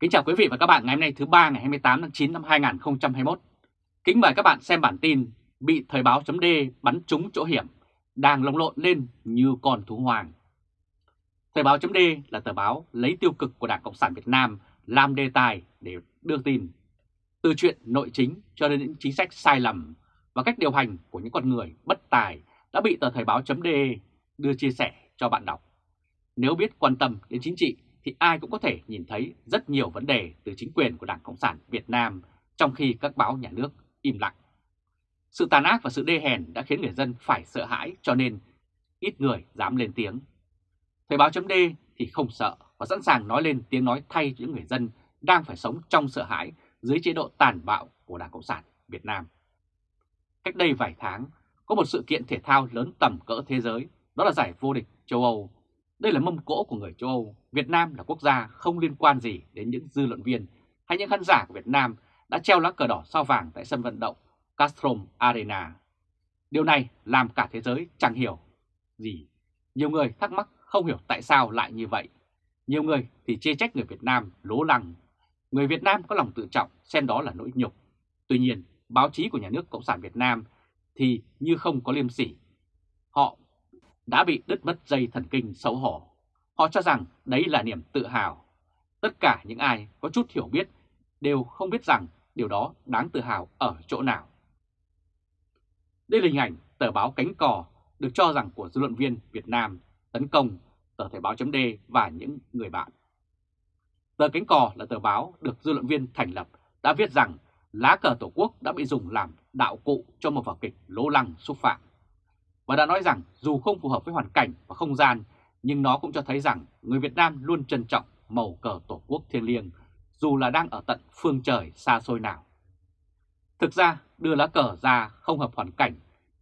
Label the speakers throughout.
Speaker 1: Kính chào quý vị và các bạn ngày hôm nay thứ ba ngày 28 tháng 9 năm 2021. Kính mời các bạn xem bản tin bị Thời báo chấm bắn trúng chỗ hiểm, đang lồng lộn lên như con thú hoàng. Thời báo chấm là tờ báo lấy tiêu cực của Đảng Cộng sản Việt Nam làm đề tài để đưa tin. Từ chuyện nội chính cho đến những chính sách sai lầm và cách điều hành của những con người bất tài đã bị tờ Thời báo chấm đưa chia sẻ cho bạn đọc. Nếu biết quan tâm đến chính trị thì ai cũng có thể nhìn thấy rất nhiều vấn đề từ chính quyền của Đảng Cộng sản Việt Nam trong khi các báo nhà nước im lặng. Sự tàn ác và sự đê hèn đã khiến người dân phải sợ hãi cho nên ít người dám lên tiếng. Thời báo chấm D thì không sợ và sẵn sàng nói lên tiếng nói thay cho những người dân đang phải sống trong sợ hãi dưới chế độ tàn bạo của Đảng Cộng sản Việt Nam. Cách đây vài tháng, có một sự kiện thể thao lớn tầm cỡ thế giới, đó là giải vô địch châu Âu đây là mâm cỗ của người châu Âu, Việt Nam là quốc gia không liên quan gì đến những dư luận viên hay những khán giả của Việt Nam đã treo lá cờ đỏ sao vàng tại sân vận động Castrom Arena. Điều này làm cả thế giới chẳng hiểu gì. Nhiều người thắc mắc không hiểu tại sao lại như vậy. Nhiều người thì chê trách người Việt Nam lố lăng. Người Việt Nam có lòng tự trọng xem đó là nỗi nhục. Tuy nhiên, báo chí của nhà nước Cộng sản Việt Nam thì như không có liêm sỉ. Họ đã bị đứt mất dây thần kinh xấu hổ. Họ cho rằng đấy là niềm tự hào. Tất cả những ai có chút hiểu biết đều không biết rằng điều đó đáng tự hào ở chỗ nào. Đây là hình ảnh tờ báo Cánh Cò được cho rằng của dư luận viên Việt Nam tấn công tờ Thời báo chấm và những người bạn. Tờ Cánh Cò là tờ báo được dư luận viên thành lập đã viết rằng lá cờ Tổ quốc đã bị dùng làm đạo cụ cho một vở kịch lố lăng xúc phạm và đã nói rằng dù không phù hợp với hoàn cảnh và không gian, nhưng nó cũng cho thấy rằng người Việt Nam luôn trân trọng màu cờ Tổ quốc thiêng liêng, dù là đang ở tận phương trời xa xôi nào. Thực ra, đưa lá cờ ra không hợp hoàn cảnh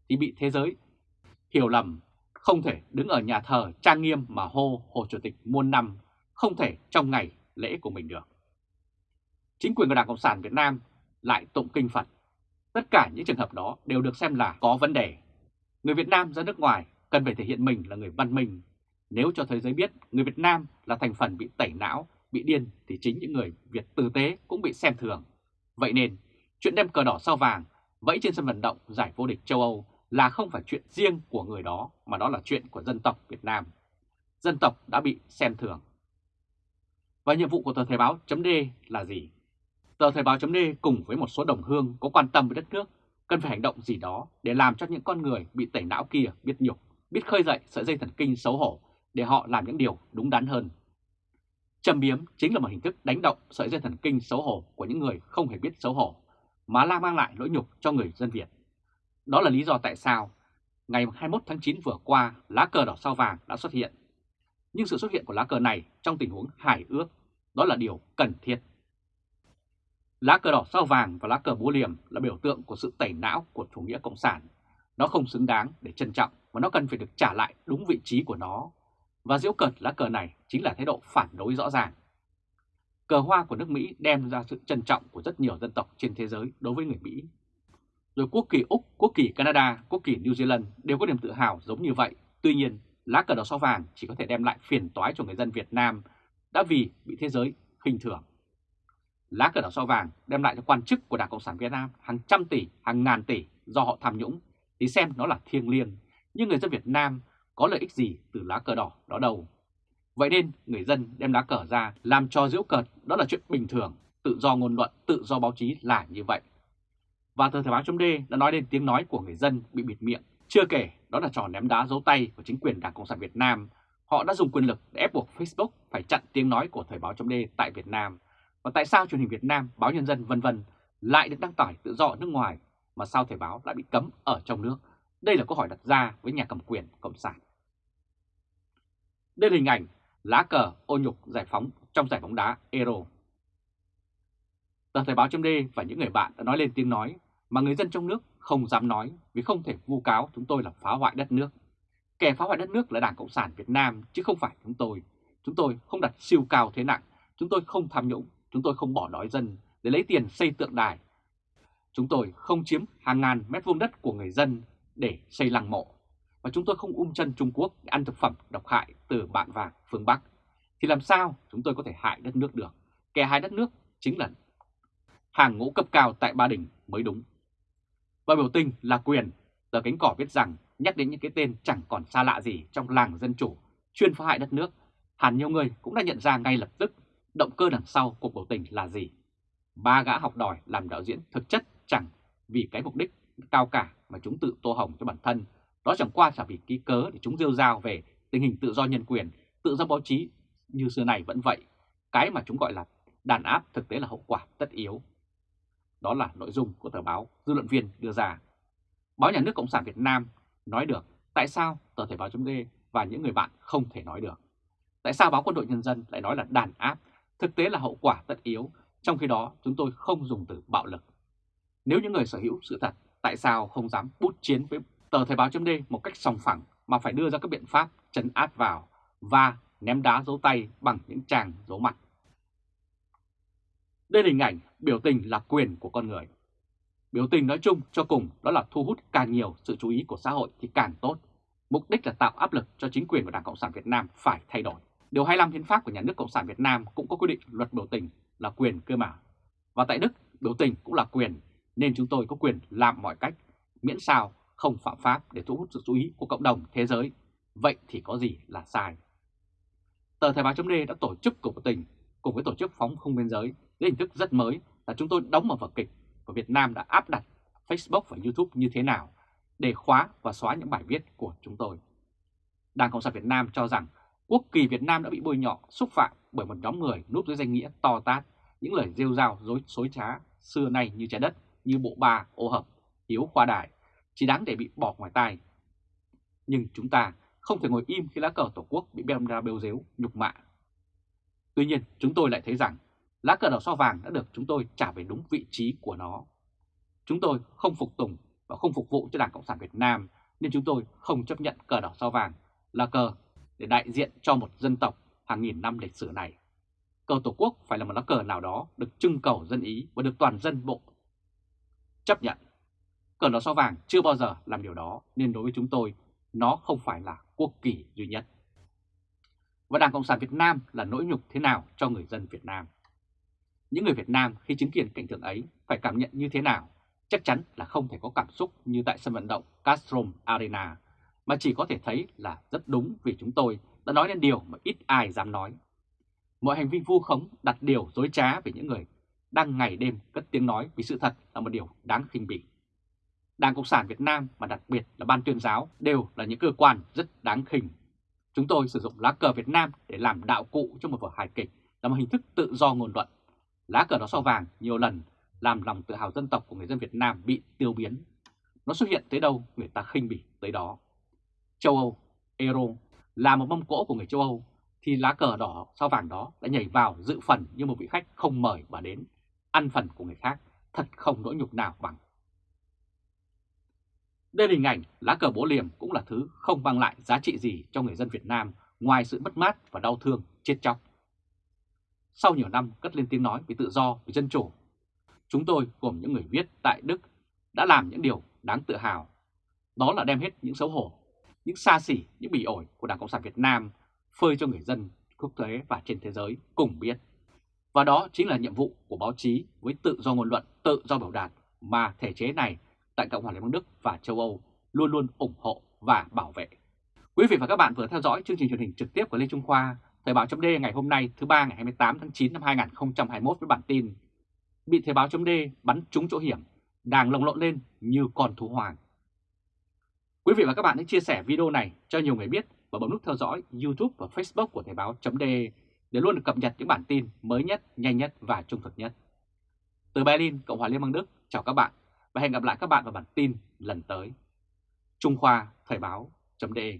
Speaker 1: thì bị thế giới hiểu lầm, không thể đứng ở nhà thờ trang nghiêm mà hô Hồ Chủ tịch muôn năm, không thể trong ngày lễ của mình được. Chính quyền của Đảng Cộng sản Việt Nam lại tụng kinh Phật. Tất cả những trường hợp đó đều được xem là có vấn đề Người Việt Nam ra nước ngoài cần phải thể hiện mình là người văn minh. Nếu cho thế giới biết người Việt Nam là thành phần bị tẩy não, bị điên thì chính những người Việt tử tế cũng bị xem thường. Vậy nên, chuyện đem cờ đỏ sao vàng vẫy trên sân vận động giải vô địch châu Âu là không phải chuyện riêng của người đó mà đó là chuyện của dân tộc Việt Nam. Dân tộc đã bị xem thường. Và nhiệm vụ của tờ Thời Báo .d là gì? Tờ Thời Báo .d cùng với một số đồng hương có quan tâm với đất nước cần phải hành động gì đó để làm cho những con người bị tẩy não kia biết nhục, biết khơi dậy sợi dây thần kinh xấu hổ để họ làm những điều đúng đắn hơn. Châm biếm chính là một hình thức đánh động sợi dây thần kinh xấu hổ của những người không hề biết xấu hổ, mà la mang lại lỗi nhục cho người dân Việt. Đó là lý do tại sao ngày 21 tháng 9 vừa qua lá cờ đỏ sao vàng đã xuất hiện. Nhưng sự xuất hiện của lá cờ này trong tình huống hải ước, đó là điều cần thiết. Lá cờ đỏ sao vàng và lá cờ búa liềm là biểu tượng của sự tẩy não của chủ nghĩa cộng sản. Nó không xứng đáng để trân trọng và nó cần phải được trả lại đúng vị trí của nó. Và diễu cợt lá cờ này chính là thái độ phản đối rõ ràng. Cờ hoa của nước Mỹ đem ra sự trân trọng của rất nhiều dân tộc trên thế giới đối với người Mỹ. Rồi quốc kỳ Úc, quốc kỳ Canada, quốc kỳ New Zealand đều có niềm tự hào giống như vậy. Tuy nhiên, lá cờ đỏ sao vàng chỉ có thể đem lại phiền toái cho người dân Việt Nam đã vì bị thế giới khinh thường. Lá cờ đỏ sao vàng đem lại cho quan chức của Đảng Cộng sản Việt Nam hàng trăm tỷ, hàng ngàn tỷ do họ tham nhũng thì xem nó là thiêng liêng. Nhưng người dân Việt Nam có lợi ích gì từ lá cờ đỏ đó đâu. Vậy nên người dân đem lá cờ ra làm cho diễu cợt đó là chuyện bình thường, tự do ngôn luận, tự do báo chí là như vậy. Và tờ Thời báo chấm đã nói đến tiếng nói của người dân bị bịt miệng. Chưa kể đó là trò ném đá dấu tay của chính quyền Đảng Cộng sản Việt Nam. Họ đã dùng quyền lực để ép buộc Facebook phải chặn tiếng nói của Thời báo chấm tại Việt Nam và tại sao truyền hình Việt Nam, báo Nhân dân vân vân lại được đăng tải tự do ở nước ngoài mà sao Thời báo lại bị cấm ở trong nước? Đây là câu hỏi đặt ra với nhà cầm quyền Cộng sản. Đây là hình ảnh lá cờ ô nhục giải phóng trong giải bóng đá Euro. Tờ Thời báo chấm và những người bạn đã nói lên tiếng nói mà người dân trong nước không dám nói vì không thể vu cáo chúng tôi là phá hoại đất nước. Kẻ phá hoại đất nước là Đảng Cộng sản Việt Nam chứ không phải chúng tôi. Chúng tôi không đặt siêu cao thế nặng, chúng tôi không tham nhũng, Chúng tôi không bỏ đói dân để lấy tiền xây tượng đài. Chúng tôi không chiếm hàng ngàn mét vuông đất của người dân để xây lăng mộ. Và chúng tôi không ung chân Trung Quốc để ăn thực phẩm độc hại từ bạn vàng phương Bắc. Thì làm sao chúng tôi có thể hại đất nước được? kẻ hại đất nước chính là hàng ngũ cấp cao tại Ba Đình mới đúng. Và biểu tình là quyền, tờ cánh cỏ viết rằng nhắc đến những cái tên chẳng còn xa lạ gì trong làng dân chủ, chuyên phá hại đất nước, hẳn nhiều người cũng đã nhận ra ngay lập tức động cơ đằng sau cuộc biểu tình là gì. Ba gã học đòi làm đạo diễn thực chất chẳng vì cái mục đích cao cả mà chúng tự tô hồng cho bản thân, đó chẳng qua là vì ký cớ để chúng rêu rao về tình hình tự do nhân quyền, tự do báo chí như xưa này vẫn vậy. Cái mà chúng gọi là đàn áp thực tế là hậu quả tất yếu. Đó là nội dung của tờ báo dư luận viên đưa ra. Báo Nhà nước Cộng sản Việt Nam nói được tại sao tờ Thể báo chấm và những người bạn không thể nói được. Tại sao báo Quân đội Nhân dân lại nói là đàn áp, thực tế là hậu quả tất yếu, trong khi đó chúng tôi không dùng từ bạo lực. Nếu những người sở hữu sự thật, tại sao không dám bút chiến với tờ Thời báo chấm một cách sòng phẳng mà phải đưa ra các biện pháp chấn áp vào và ném đá dấu tay bằng những tràng dấu mặt. Đây là hình ảnh biểu tình là quyền của con người. Biểu tình nói chung cho cùng đó là thu hút càng nhiều sự chú ý của xã hội thì càng tốt. Mục đích là tạo áp lực cho chính quyền của Đảng Cộng sản Việt Nam phải thay đổi. Điều 25 hiến pháp của Nhà nước Cộng sản Việt Nam cũng có quy định luật biểu tình là quyền cơ mà. Và tại Đức, biểu tình cũng là quyền, nên chúng tôi có quyền làm mọi cách, miễn sao không phạm pháp để thu hút sự chú ý của cộng đồng thế giới. Vậy thì có gì là sai? Tờ Thời báo chấm đã tổ chức cuộc biểu tình cùng với tổ chức phóng không biên giới dưới hình thức rất mới là chúng tôi đóng một vở kịch của Việt Nam đã áp đặt Facebook và YouTube như thế nào để khóa và xóa những bài viết của chúng tôi. Đảng Cộng sản Việt Nam cho rằng quốc kỳ Việt Nam đã bị bôi nhọ, xúc phạm bởi một nhóm người núp dưới danh nghĩa to tát, những lời rêu rao dối xối trá xưa nay như trái đất, như bộ ba, ô hợp, hiếu khoa đại, chỉ đáng để bị bỏ ngoài tai. Nhưng chúng ta không thể ngồi im khi lá cờ Tổ quốc bị đem ra bêu dếu, nhục mạ. Tuy nhiên, chúng tôi lại thấy rằng lá cờ đỏ sao vàng đã được chúng tôi trả về đúng vị trí của nó. Chúng tôi không phục tùng và không phục vụ cho Đảng Cộng sản Việt Nam nên chúng tôi không chấp nhận cờ đỏ sao vàng là cờ để đại diện cho một dân tộc hàng nghìn năm lịch sử này. Cờ Tổ quốc phải là một lá cờ nào đó được trưng cầu dân ý và được toàn dân bộ chấp nhận. Cờ đỏ sao vàng chưa bao giờ làm điều đó nên đối với chúng tôi nó không phải là quốc kỳ duy nhất. Và Đảng Cộng sản Việt Nam là nỗi nhục thế nào cho người dân Việt Nam? Những người Việt Nam khi chứng kiến cảnh tượng ấy phải cảm nhận như thế nào? Chắc chắn là không thể có cảm xúc như tại sân vận động Castrom Arena, mà chỉ có thể thấy là rất đúng vì chúng tôi đã nói lên điều mà ít ai dám nói. Mọi hành vi vu khống đặt điều dối trá về những người đang ngày đêm cất tiếng nói vì sự thật là một điều đáng khinh bỉ. Đảng Cộng sản Việt Nam và đặc biệt là Ban tuyên giáo đều là những cơ quan rất đáng khinh. Chúng tôi sử dụng lá cờ Việt Nam để làm đạo cụ cho một vở hài kịch, là một hình thức tự do ngôn luận. Lá cờ đó sao vàng nhiều lần làm lòng tự hào dân tộc của người dân Việt Nam bị tiêu biến. Nó xuất hiện tới đâu người ta khinh bỉ tới đó. Châu Âu, Euro là một mâm cỗ của người châu Âu thì lá cờ đỏ sao vàng đó đã nhảy vào dự phần như một vị khách không mời mà đến, ăn phần của người khác, thật không nỗi nhục nào bằng. Đây là hình ảnh lá cờ bố liềm cũng là thứ không mang lại giá trị gì cho người dân Việt Nam ngoài sự mất mát và đau thương, chết chóc. Sau nhiều năm cất lên tiếng nói về tự do, về dân chủ, chúng tôi gồm những người viết tại Đức đã làm những điều đáng tự hào. Đó là đem hết những xấu hổ, những xa xỉ, những bỉ ổi của Đảng Cộng sản Việt Nam phơi cho người dân quốc tế và trên thế giới cùng biết. Và đó chính là nhiệm vụ của báo chí với tự do ngôn luận, tự do biểu đạt mà thể chế này tại Cộng hòa Liên bang Đức và châu Âu luôn luôn ủng hộ và bảo vệ. Quý vị và các bạn vừa theo dõi chương trình truyền hình trực tiếp của Lê Trung Khoa, Thời báo chấm ngày hôm nay thứ ba ngày 28 tháng 9 năm 2021 với bản tin Bị Thời báo chấm bắn trúng chỗ hiểm, đang lồng lộn lên như con thú hoàng. Quý vị và các bạn hãy chia sẻ video này cho nhiều người biết và bấm nút theo dõi YouTube và Facebook của Thời Báo .de để luôn được cập nhật những bản tin mới nhất, nhanh nhất và trung thực nhất. Từ Berlin, Cộng hòa Liên bang Đức, chào các bạn và hẹn gặp lại các bạn vào bản tin lần tới. Trung Khoa Thời báo.de